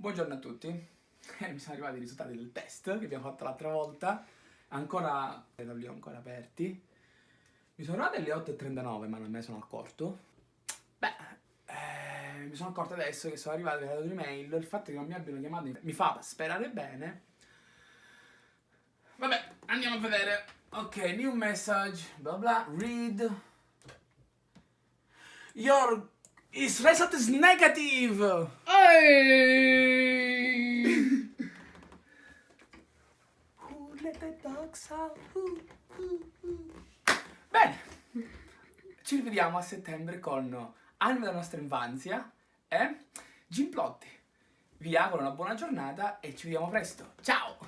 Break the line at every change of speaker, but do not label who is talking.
Buongiorno a tutti, eh, mi sono arrivati i risultati del test che abbiamo fatto l'altra volta, ancora, non li ho ancora aperti. Mi sono arrivati alle 8.39 ma non me ne sono accorto. Beh, eh, mi sono accorto adesso che sono arrivati alle un'email, il fatto che non mi abbiano chiamato mi fa sperare bene. Vabbè, andiamo a vedere. Ok, new message, bla bla, read. Your His result is negative!
Ehi!
Who let the dogs out? Who, who, who. Bene, ci rivediamo a settembre con Anime della nostra infanzia e Gimplotti. Vi auguro una buona giornata e ci vediamo presto. Ciao!